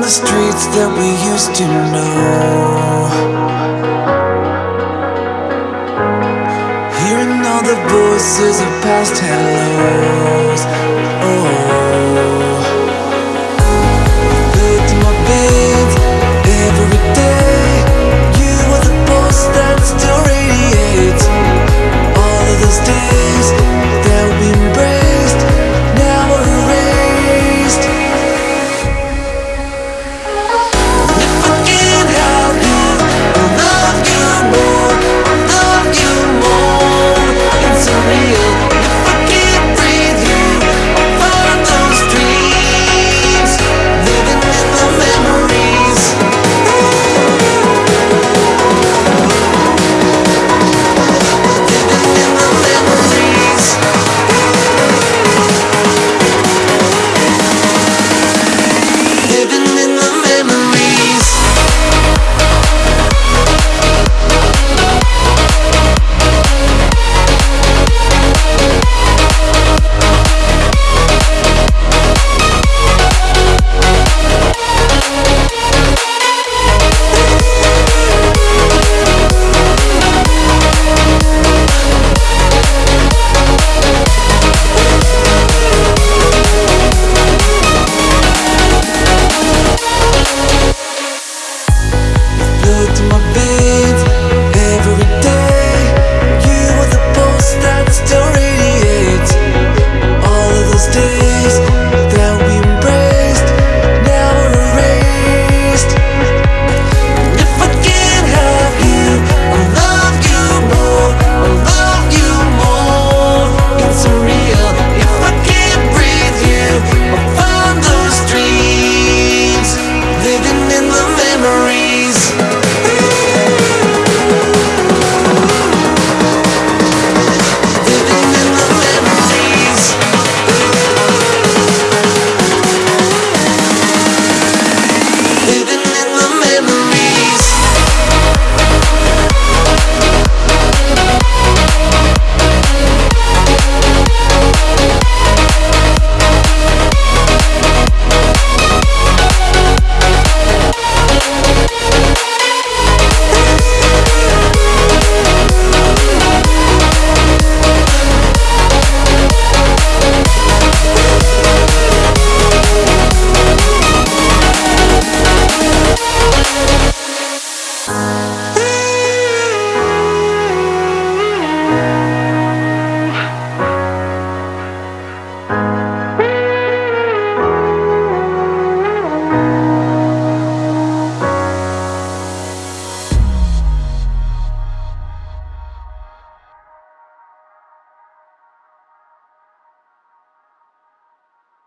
The streets that we used to know. Hearing all the voices of past hellos. Oh.